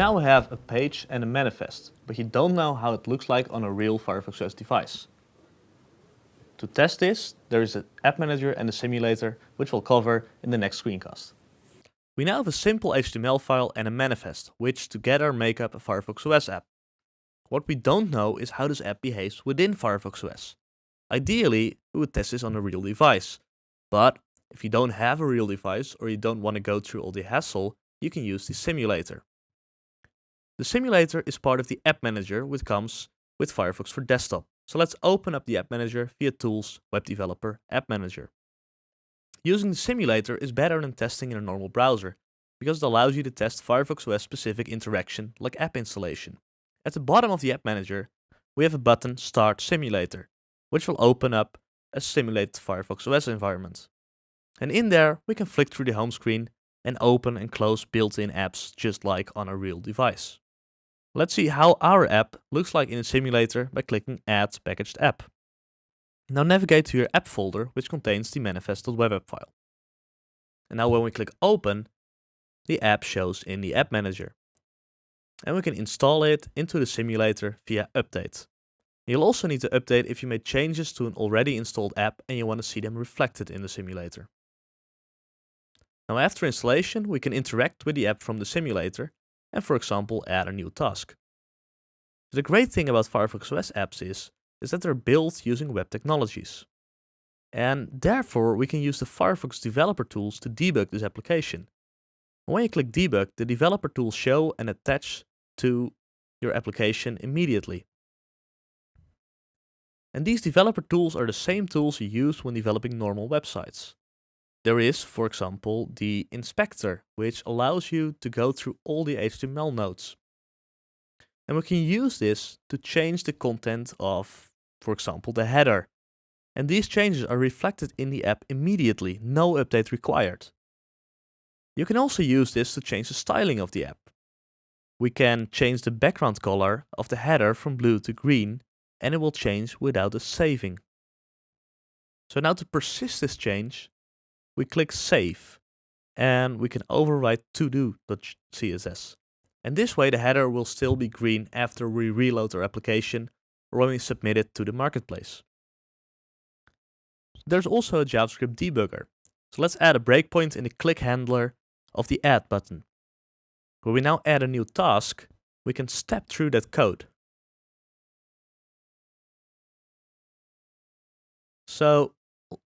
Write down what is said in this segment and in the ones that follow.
now have a page and a manifest, but you don't know how it looks like on a real Firefox OS device. To test this, there is an app manager and a simulator, which we'll cover in the next screencast. We now have a simple HTML file and a manifest, which together make up a Firefox OS app. What we don't know is how this app behaves within Firefox OS. Ideally, we would test this on a real device, but if you don't have a real device or you don't want to go through all the hassle, you can use the simulator. The simulator is part of the App Manager which comes with Firefox for Desktop. So let's open up the App Manager via Tools, Web Developer, App Manager. Using the simulator is better than testing in a normal browser, because it allows you to test Firefox OS specific interaction like app installation. At the bottom of the App Manager, we have a button Start Simulator, which will open up a simulated Firefox OS environment. And in there, we can flick through the home screen and open and close built-in apps just like on a real device. Let's see how our app looks like in a simulator by clicking Add Packaged App. Now navigate to your app folder, which contains the manifest.webapp file. And now when we click Open, the app shows in the App Manager. And we can install it into the simulator via Update. You'll also need to update if you made changes to an already installed app and you want to see them reflected in the simulator. Now after installation, we can interact with the app from the simulator and for example add a new task. The great thing about Firefox OS apps is, is that they're built using web technologies. And therefore we can use the Firefox developer tools to debug this application. When you click debug, the developer tools show and attach to your application immediately. And these developer tools are the same tools you use when developing normal websites. There is, for example, the inspector, which allows you to go through all the HTML nodes. And we can use this to change the content of, for example, the header. And these changes are reflected in the app immediately, no update required. You can also use this to change the styling of the app. We can change the background color of the header from blue to green and it will change without a saving. So now to persist this change, we click Save and we can overwrite todo.css. And this way the header will still be green after we reload our application or when we submit it to the marketplace. There's also a JavaScript debugger. So let's add a breakpoint in the click handler of the add button. When we now add a new task, we can step through that code. So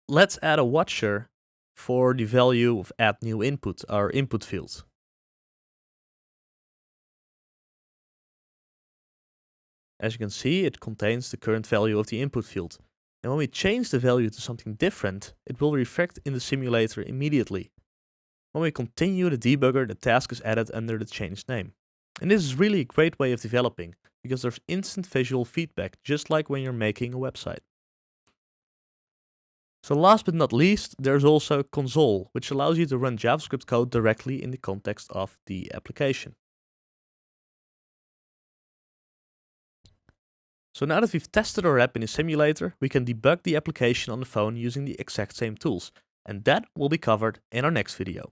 let's add a watcher for the value of add new input, our input field. As you can see, it contains the current value of the input field. And when we change the value to something different, it will reflect in the simulator immediately. When we continue the debugger, the task is added under the changed name. And this is really a great way of developing, because there's instant visual feedback, just like when you're making a website. So last but not least, there's also console, which allows you to run JavaScript code directly in the context of the application. So now that we've tested our app in a simulator, we can debug the application on the phone using the exact same tools. And that will be covered in our next video.